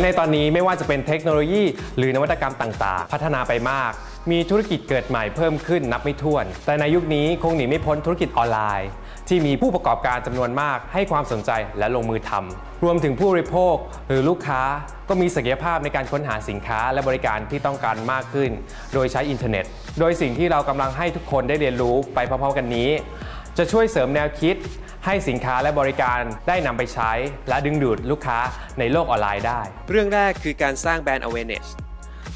และในตอนนี้ไม่ว่าจะเป็นเทคโนโลยี หรือนวัตกรรมต่างๆ พัฒนาไปมาก มีธุรกิจเกิดใหม่เพิ่มขึ้นนับไม่ถ้วน แต่ในยุคนี้คงหนีไม่พ้นธุรกิจออนไลน์ ที่มีผู้ประกอบการจำนวนมากให้ความสนใจและลงมือทำรวมถึงผู้บริโภคหรือลูกค้าก็มีศักยภาพในการค้นหาสินค้าและบริการที่ต้องการมากขึ้น โดยใช้อินเทอร์เน็ต โดยสิ่งที่เรากำลังให้ทุกคนได้เรียนรู้ไปพร้อมๆกันนี้ จะช่วยเสริมแนวคิด ให้สินค้าและบริการได้นำไปใช้ และดึงดูดลูกค้าในโลกออนไลน์ได้ เรื่องแรกคือการสร้างแบรนด์ awareness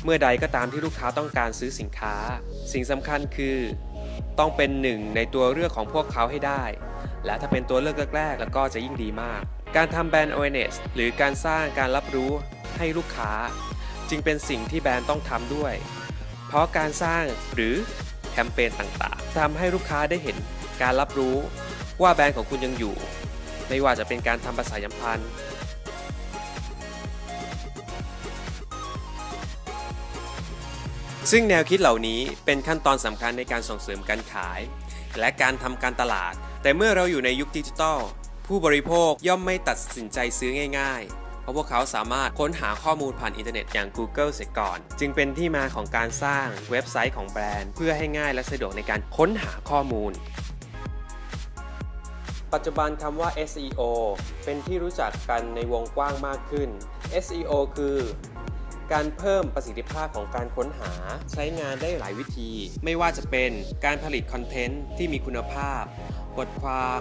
เมื่อใดก็ตามที่ลูกค้าต้องการซื้อสินค้า สิ่งสำคัญคือ ต้องเป็นหนึ่งในตัวเลือกของพวกเขาให้ได้ และถ้าเป็นตัวเลือกแรกๆแล้วก็จะยิ่งดีมาก การทำแบรนด์ awareness หรือการสร้างการรับรู้ให้ลูกค้า จึงเป็นสิ่งที่แบรนด์ต้องทำด้วย เพราะการสร้างหรือแคมเปญต่างๆทำให้ลูกค้าได้เห็นการรับรู้ ว่าแบรนด์ของคุณยังอยู่ ไม่ว่าจะเป็นการทำประชาสัมพันธ์ซึ่งแนวคิดเหล่านี้เป็นขั้นตอนสำคัญในการส่งเสริมการขาย และการทำการตลาด แต่เมื่อเราอยู่ในยุคดิจิทัล ผู้บริโภคย่อมไม่ตัดสินใจซื้อง่าย ๆ เพราะพวกเขาสามารถค้นหาข้อมูลผ่านอินเทอร์เน็ตอย่าง Google เสียก่อน จึงเป็นที่มาของการสร้างเว็บไซต์ของแบรนด์ เพื่อให้ง่ายและสะดวกในการค้นหาข้อมูล ปัจจุบันคำว่า SEO เป็นที่รู้จักกันในวงกว้างมากขึ้น SEO คือการเพิ่มประสิทธิภาพของการค้นหาใช้งานได้หลายวิธี ไม่ว่าจะเป็นการผลิตคอนเทนต์ที่มีคุณภาพ บทความ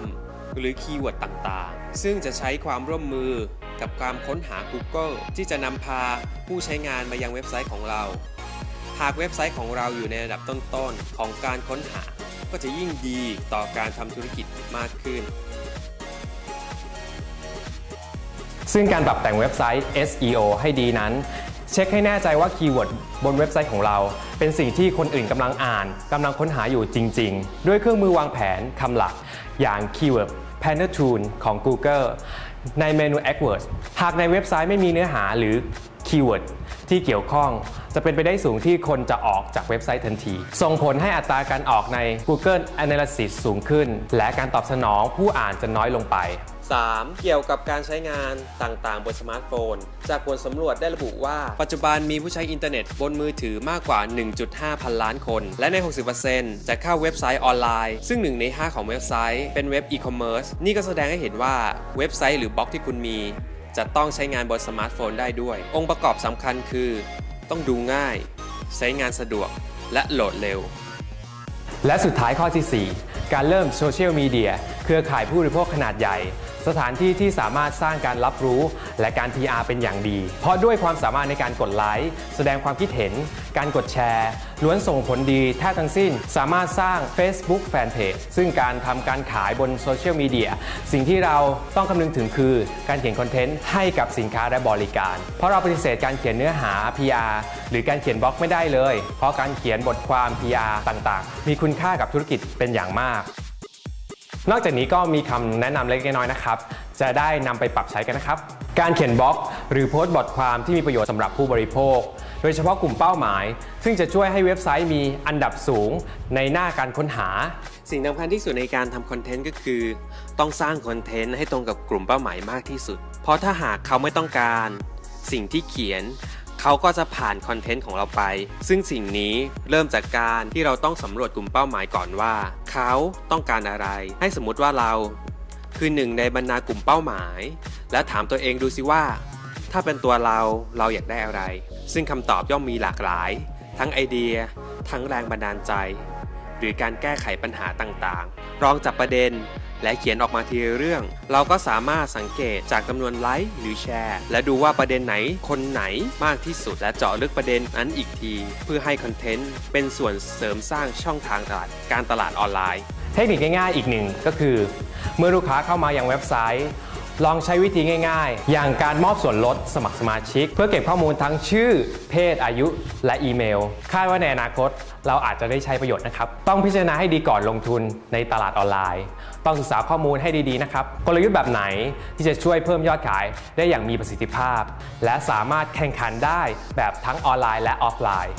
หรือคีย์เวิร์ดต่างๆ ซึ่งจะใช้ความร่วมมือกับการค้นหา Google ที่จะนำพาผู้ใช้งานมายังเว็บไซต์ของเรา หากเว็บไซต์ของเราอยู่ในระดับต้นๆ ของการค้นหา ก็จะยิ่งดีต่อการทำธุรกิจมากขึ้น ซึ่งการปรับแต่งเว็บไซต์ SEO ให้ดีนั้น เช็คให้แน่ใจว่าคีย์เวิร์ดบนเว็บไซต์ของเรา เป็นสิ่งที่คนอื่นกำลังอ่านกำลังค้นหาอยู่จริง ๆ ด้วยเครื่องมือวางแผนคำหลัก อย่าง Keyword Planner Tool ของ Google ในเมนู AdWords หากในเว็บไซต์ไม่มีเนื้อหาหรือ คีย์เวิร์ดที่เกี่ยวข้อง จะเป็นไปได้สูงที่คนจะออกจากเว็บไซต์ทันที ส่งผลให้อัตราการออกใน Google Analytics สูงขึ้น และการตอบสนองผู้อ่านจะน้อยลงไป 3. เกี่ยวกับการใช้งานต่างๆ บนสมาร์ทโฟน จากผลสำรวจได้ระบุว่า ปัจจุบันมีผู้ใช้อินเทอร์เน็ตบนมือถือมากกว่า 1.5 พันล้านคน และใน 60%จะเข้าเว็บไซต์ออนไลน์ ซึ่ง1ใน 5 ของเว็บไซต์เป็นเว็บอีคอมเมิร์ซนี่ก็แสดงให้เห็นว่าเว็บไซต์หรือบล็อกที่คุณมี จะต้องใช้งานบนสมาร์ทโฟนได้ด้วย องค์ประกอบสำคัญคือ ต้องดูง่าย ใช้งานสะดวก และโหลดเร็ว และสุดท้ายข้อที่ 4 การเริ่มโซเชียลมีเดียเครือข่ายผู้บริโภคขนาดใหญ่ สถานที่ที่สามารถสร้างการรับรู้และการ PR เป็นอย่างดี เพราะด้วยความสามารถในการกดไลค์แสดงความคิดเห็น การกดแชร์ ล้วนส่งผลดีแท้ทั้งสิ้น สามารถสร้าง Facebook Fanpage ซึ่งการทำการขายบนโซเชียลมีเดียสิ่งที่เราต้องคำนึงถึงคือการเขียนคอนเทนต์ให้กับสินค้าและบริการ เพราะเราปฏิเสธการเขียนเนื้อหา PR หรือการเขียนบล็อกไม่ได้เลย เพราะการเขียนบทความ PR ต่างๆ มีคุณค่ากับธุรกิจเป็นอย่างมาก นอกจากนี้ก็มีคำแนะนำเล็กน้อยนะครับ จะได้นำไปปรับใช้กันนะครับ การเขียนบล็อกหรือโพสต์บทความที่มีประโยชน์สำหรับผู้บริโภค โดยเฉพาะกลุ่มเป้าหมาย ซึ่งจะช่วยให้เว็บไซต์มีอันดับสูงในหน้าการค้นหา สิ่งสำคัญที่สุดในการทำคอนเทนต์ก็คือ ต้องสร้างคอนเทนต์ให้ตรงกับกลุ่มเป้าหมายมากที่สุด เพราะถ้าหากเขาไม่ต้องการ สิ่งที่เขียน เขาก็จะผ่านคอนเทนต์ของเราไป ซึ่งสิ่งนี้เริ่มจากการที่เราต้องสำรวจกลุ่มเป้าหมายก่อนว่า เขาต้องการอะไร ให้สมมติว่าเรา คือหนึ่งในบรรดากลุ่มเป้าหมาย และถามตัวเองดูสิว่า ถ้าเป็นตัวเราเราอยากได้อะไร ซึ่งคำตอบย่อมมีหลากหลาย ทั้งไอเดีย ทั้งแรงบันดาลใจ หรือการแก้ไขปัญหาต่างๆ รองจับประเด็น และเขียนออกมาทีเรื่อง เราก็สามารถสังเกตจากจำนวนไลค์หรือแชร์ และดูว่าประเด็นไหนคนไหนมากที่สุดและเจาะลึกประเด็นนั้นอีกที เพื่อให้คอนเทนต์เป็นส่วนเสริมสร้างช่องทางตลาดการตลาดออนไลน์ เทคนิคง่ายๆอีกหนึ่งก็คือ เมื่อลูกค้าเข้ามายังเว็บไซต์ ลองใช้วิธีง่าย ๆ อย่างการมอบส่วนลดสมัครสมาชิก เพื่อเก็บข้อมูลทั้งชื่อ เพศอายุและอีเมล คาดว่าในอนาคตเราอาจจะได้ใช้ประโยชน์นะครับ ต้องพิจารณาให้ดีก่อนลงทุนในตลาดออนไลน์ ต้องศึกษาข้อมูลให้ดีๆนะครับ กลยุทธ์แบบไหนที่จะช่วยเพิ่มยอดขายได้อย่างมีประสิทธิภาพ และสามารถแข่งขันได้แบบทั้งออนไลน์และออฟไลน์